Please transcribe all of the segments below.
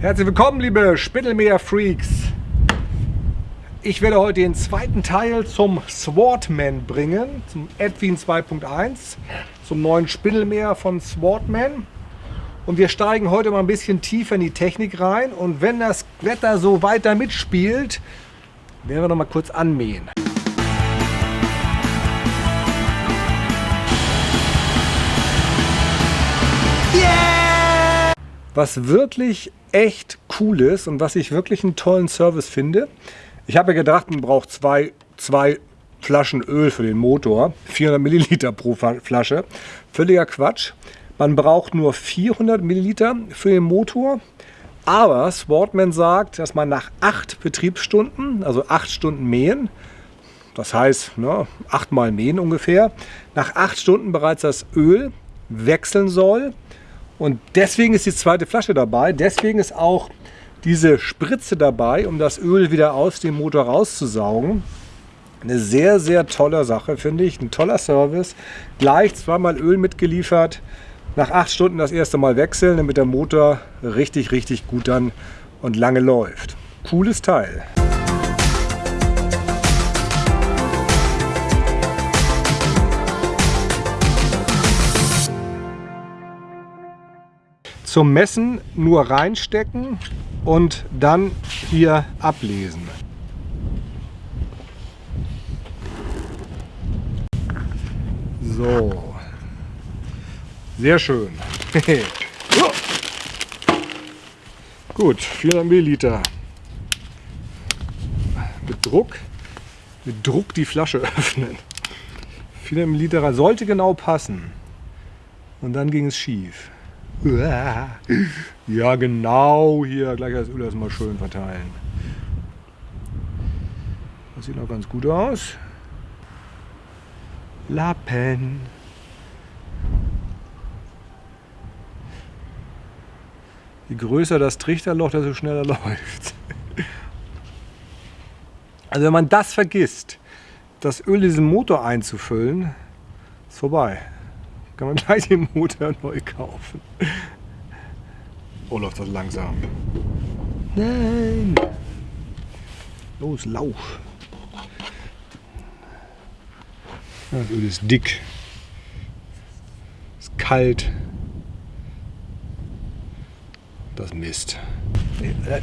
Herzlich willkommen, liebe Spindelmeer-Freaks. Ich werde heute den zweiten Teil zum Swordman bringen, zum Edwin 2.1, zum neuen Spindelmeer von Swordman. Und wir steigen heute mal ein bisschen tiefer in die Technik rein. Und wenn das Wetter so weiter mitspielt, werden wir noch mal kurz anmähen. Was wirklich echt cool ist und was ich wirklich einen tollen Service finde. Ich habe gedacht, man braucht zwei, zwei Flaschen Öl für den Motor. 400 Milliliter pro Flasche. Völliger Quatsch. Man braucht nur 400 Milliliter für den Motor. Aber Sportman sagt, dass man nach acht Betriebsstunden, also acht Stunden mähen, das heißt ne, achtmal mähen ungefähr, nach acht Stunden bereits das Öl wechseln soll. Und deswegen ist die zweite Flasche dabei. Deswegen ist auch diese Spritze dabei, um das Öl wieder aus dem Motor rauszusaugen. Eine sehr, sehr tolle Sache, finde ich. Ein toller Service. Gleich zweimal Öl mitgeliefert. Nach acht Stunden das erste Mal wechseln, damit der Motor richtig, richtig gut dann und lange läuft. Cooles Teil. Zum Messen nur reinstecken und dann hier ablesen. So. Sehr schön. Gut, 400 Milliliter. Mit Druck, mit Druck die Flasche öffnen. 400 Milliliter sollte genau passen. Und dann ging es schief. Ja, genau hier. Gleich das Öl erstmal schön verteilen. Das sieht noch ganz gut aus. Lappen. Je größer das Trichterloch, desto schneller läuft. Also wenn man das vergisst, das Öl in diesen Motor einzufüllen, ist vorbei. Kann man gleich den Motor neu kaufen. Oh, läuft das langsam. Nein! Los, lauf! Das Öl ist dick. Ist kalt. Das Mist.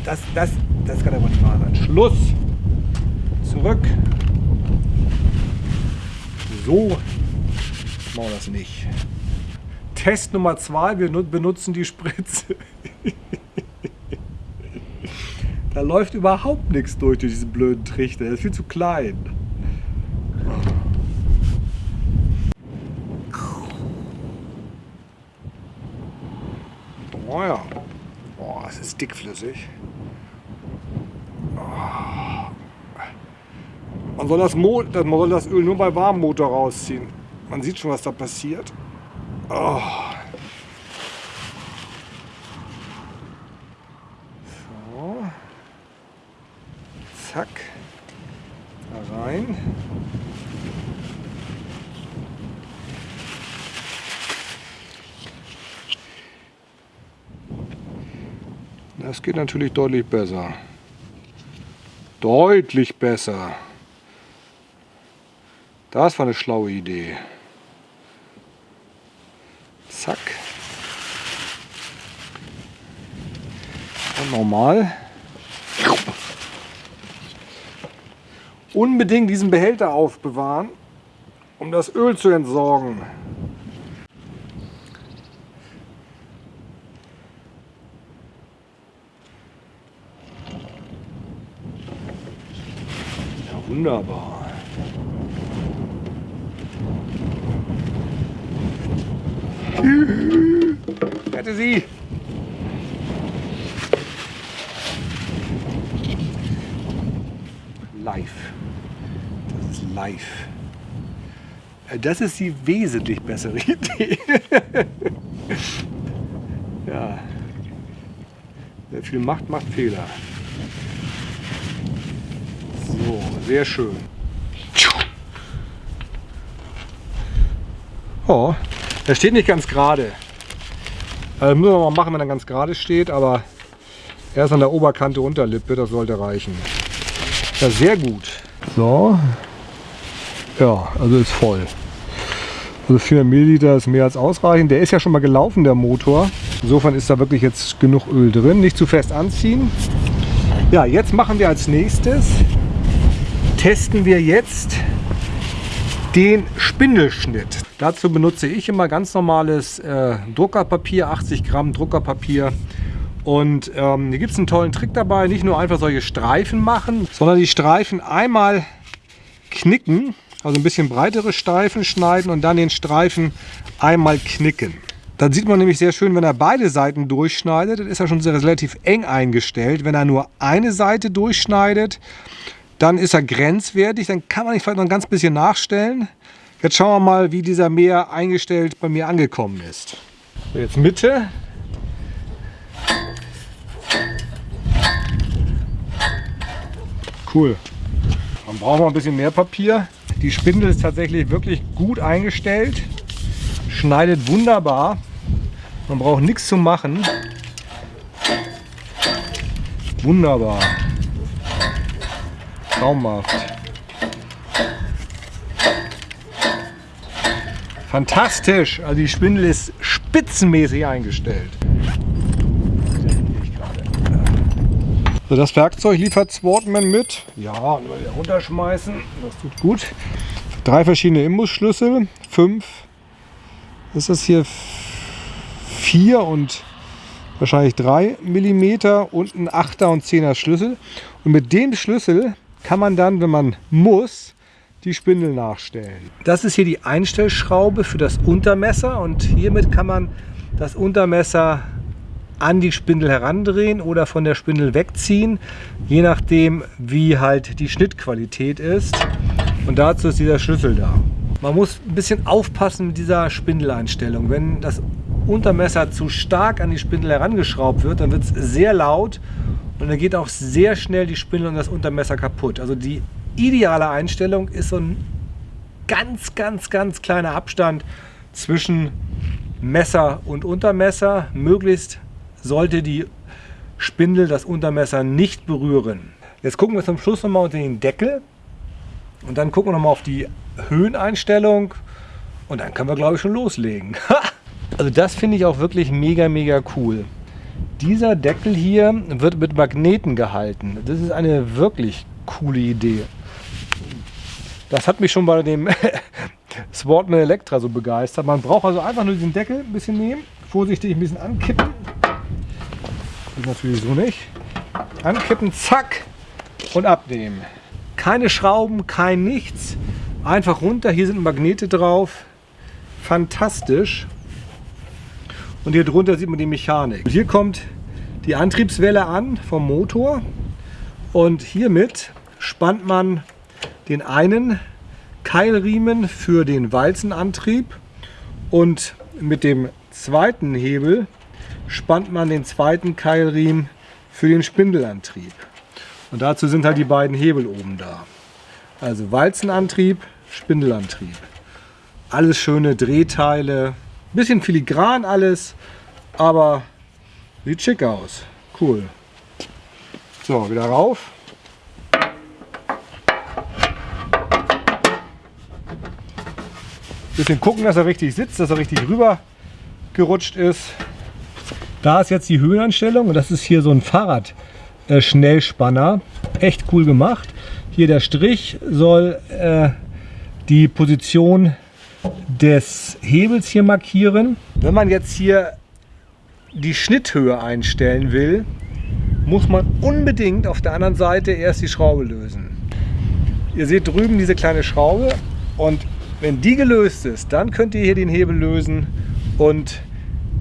Das, das, das kann aber nicht wahr sein. Schluss! Zurück! So machen wir das nicht. Test Nummer zwei, wir benutzen die Spritze. da läuft überhaupt nichts durch, durch diesen blöden Trichter. Der ist viel zu klein. Oh ja. Oh, es ist dickflüssig. Man soll das, Mo man soll das Öl nur bei warmem Motor rausziehen. Man sieht schon, was da passiert. Oh. So. Zack. Da rein. Das geht natürlich deutlich besser. Deutlich besser. Das war eine schlaue Idee. Zack. Und normal. Unbedingt diesen Behälter aufbewahren, um das Öl zu entsorgen. Ja, wunderbar. Rette sie! Live. Das ist live. Äh, das ist die wesentlich bessere Idee. ja. Wer viel macht, macht Fehler. So, sehr schön. Oh, er steht nicht ganz gerade. Also müssen wir mal machen, wenn er ganz gerade steht, aber Erst an der Oberkante Unterlippe, das sollte reichen. Ja, sehr gut. So. Ja, also ist voll. Also 400 Milliliter ist mehr als ausreichend. Der ist ja schon mal gelaufen, der Motor. Insofern ist da wirklich jetzt genug Öl drin. Nicht zu fest anziehen. Ja, jetzt machen wir als nächstes, testen wir jetzt den Spindelschnitt. Dazu benutze ich immer ganz normales äh, Druckerpapier, 80 Gramm Druckerpapier. Und ähm, hier gibt es einen tollen Trick dabei, nicht nur einfach solche Streifen machen, sondern die Streifen einmal knicken, also ein bisschen breitere Streifen schneiden und dann den Streifen einmal knicken. Dann sieht man nämlich sehr schön, wenn er beide Seiten durchschneidet, dann ist er schon relativ eng eingestellt. Wenn er nur eine Seite durchschneidet, dann ist er grenzwertig. Dann kann man nicht vielleicht noch ein ganz bisschen nachstellen. Jetzt schauen wir mal, wie dieser Meer eingestellt bei mir angekommen ist. Jetzt Mitte. Cool. Dann brauchen wir ein bisschen mehr Papier. Die Spindel ist tatsächlich wirklich gut eingestellt. Schneidet wunderbar. Man braucht nichts zu machen. Wunderbar. Traumhaft. Fantastisch. Also die Spindel ist spitzenmäßig eingestellt. So, das Werkzeug liefert Swartman mit. Ja, und mal wieder runterschmeißen. Das tut gut. Drei verschiedene Imbusschlüssel. Fünf. Ist das hier vier und wahrscheinlich drei Millimeter und ein Achter und Zehner Schlüssel. Und mit dem Schlüssel kann man dann, wenn man muss, die Spindel nachstellen. Das ist hier die Einstellschraube für das Untermesser und hiermit kann man das Untermesser an die Spindel herandrehen oder von der Spindel wegziehen, je nachdem wie halt die Schnittqualität ist. Und dazu ist dieser Schlüssel da. Man muss ein bisschen aufpassen mit dieser Spindeleinstellung. Wenn das Untermesser zu stark an die Spindel herangeschraubt wird, dann wird es sehr laut und dann geht auch sehr schnell die Spindel und das Untermesser kaputt. Also die ideale Einstellung ist so ein ganz, ganz, ganz kleiner Abstand zwischen Messer und Untermesser. Möglichst sollte die Spindel das Untermesser nicht berühren. Jetzt gucken wir zum Schluss nochmal unter den Deckel und dann gucken wir nochmal auf die Höheneinstellung und dann können wir glaube ich schon loslegen. also das finde ich auch wirklich mega, mega cool. Dieser Deckel hier wird mit Magneten gehalten. Das ist eine wirklich coole Idee. Das hat mich schon bei dem Sportman Electra so begeistert. Man braucht also einfach nur diesen Deckel ein bisschen nehmen, vorsichtig ein bisschen ankippen. Ist natürlich so nicht. Ankippen, zack und abnehmen. Keine Schrauben, kein nichts. Einfach runter, hier sind Magnete drauf. Fantastisch. Und hier drunter sieht man die Mechanik. Und hier kommt die Antriebswelle an vom Motor. Und hiermit spannt man den einen Keilriemen für den Walzenantrieb und mit dem zweiten Hebel spannt man den zweiten Keilriemen für den Spindelantrieb. Und dazu sind halt die beiden Hebel oben da. Also Walzenantrieb, Spindelantrieb. Alles schöne Drehteile, bisschen filigran alles, aber sieht schick aus. Cool. So, wieder rauf. Bisschen gucken, dass er richtig sitzt, dass er richtig rüber gerutscht ist. Da ist jetzt die Höhenanstellung und das ist hier so ein Fahrrad-Schnellspanner. Echt cool gemacht. Hier der Strich soll äh, die Position des Hebels hier markieren. Wenn man jetzt hier die Schnitthöhe einstellen will, muss man unbedingt auf der anderen Seite erst die Schraube lösen. Ihr seht drüben diese kleine Schraube und wenn die gelöst ist, dann könnt ihr hier den Hebel lösen und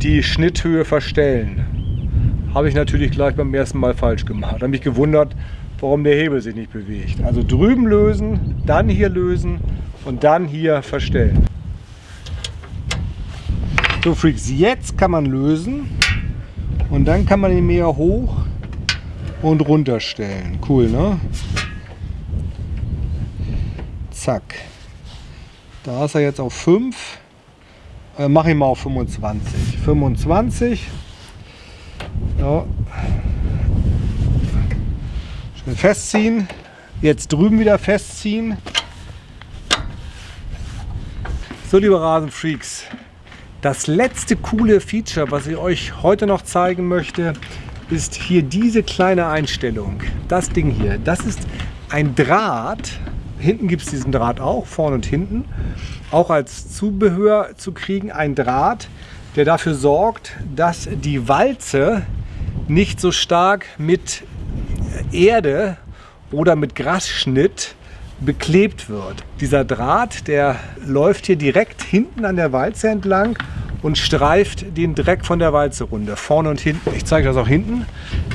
die Schnitthöhe verstellen. Habe ich natürlich gleich beim ersten Mal falsch gemacht. Habe mich gewundert, warum der Hebel sich nicht bewegt. Also drüben lösen, dann hier lösen und dann hier verstellen. So Freaks, jetzt kann man lösen und dann kann man ihn mehr hoch und runter stellen. Cool, ne? Zack. Da ist er jetzt auf 5. Äh, Mache ich mal auf 25. 25. Ja. Festziehen. Jetzt drüben wieder festziehen. So, liebe Rasenfreaks, das letzte coole Feature, was ich euch heute noch zeigen möchte, ist hier diese kleine Einstellung. Das Ding hier, das ist ein Draht. Hinten gibt es diesen Draht auch, vorne und hinten. Auch als Zubehör zu kriegen, ein Draht, der dafür sorgt, dass die Walze nicht so stark mit Erde oder mit Grasschnitt beklebt wird. Dieser Draht, der läuft hier direkt hinten an der Walze entlang und streift den Dreck von der Walze runter, vorne und hinten. Ich zeige das auch hinten.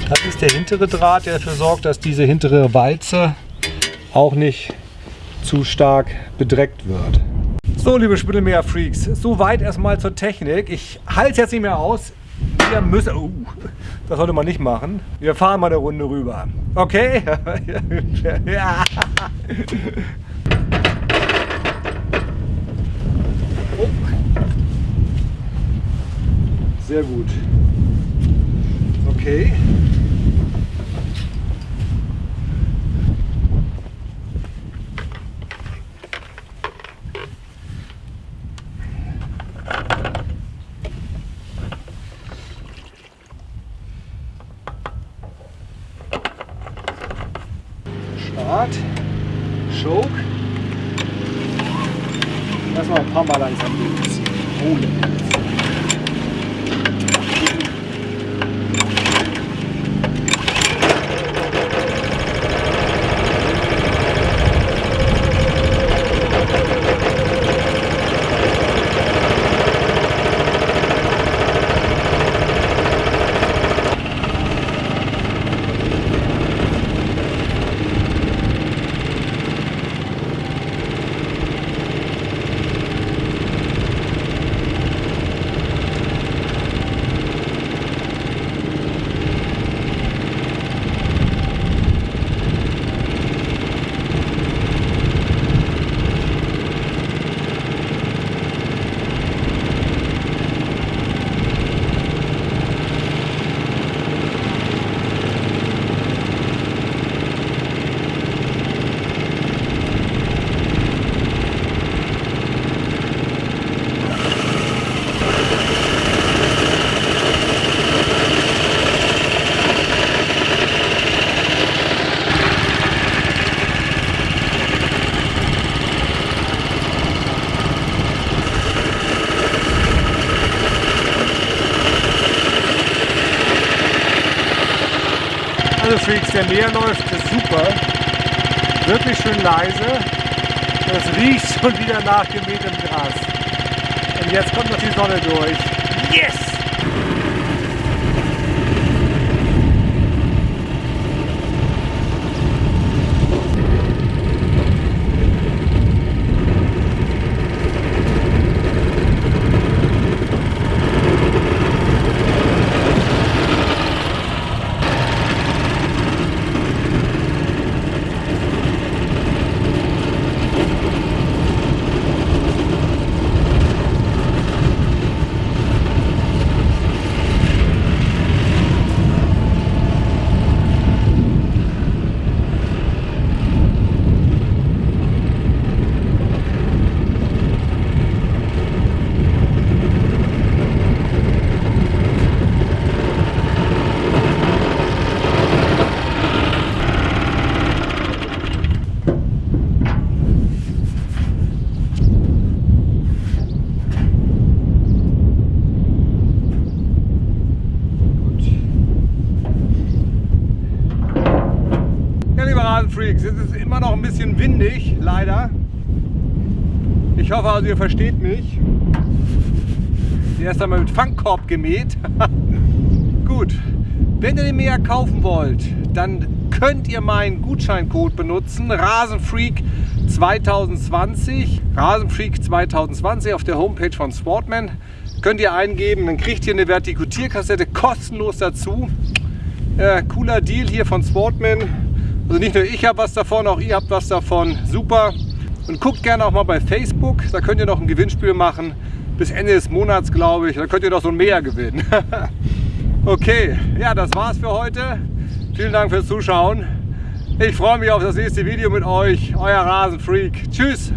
Das ist der hintere Draht, der dafür sorgt, dass diese hintere Walze auch nicht zu stark bedreckt wird. So, liebe Spittelmeer-Freaks, soweit erstmal zur Technik. Ich halte es jetzt nicht mehr aus. Wir müssen... Uh, das sollte man nicht machen. Wir fahren mal eine Runde rüber. Okay? ja. Oh. Sehr gut. Okay. An balay sa mwen yon si. Ou le. Freaks, der näher läuft, ist super. Wirklich schön leise. Es riecht schon wieder nach gemähtem Gras. Und jetzt kommt noch die Sonne durch. Yes! Freaks. Es ist immer noch ein bisschen windig, leider. Ich hoffe also, ihr versteht mich. Erst einmal mit Fangkorb gemäht. Gut, wenn ihr den Mäher kaufen wollt, dann könnt ihr meinen Gutscheincode benutzen. Rasenfreak 2020. Rasenfreak 2020 auf der Homepage von Sportman. Könnt ihr eingeben, dann kriegt ihr eine Vertikutierkassette kostenlos dazu. Äh, cooler Deal hier von Sportman. Also nicht nur ich habe was davon, auch ihr habt was davon. Super. Und guckt gerne auch mal bei Facebook. Da könnt ihr noch ein Gewinnspiel machen. Bis Ende des Monats, glaube ich. Da könnt ihr noch so ein Mehr gewinnen. okay, ja, das war's für heute. Vielen Dank fürs Zuschauen. Ich freue mich auf das nächste Video mit euch. Euer Rasenfreak. Tschüss.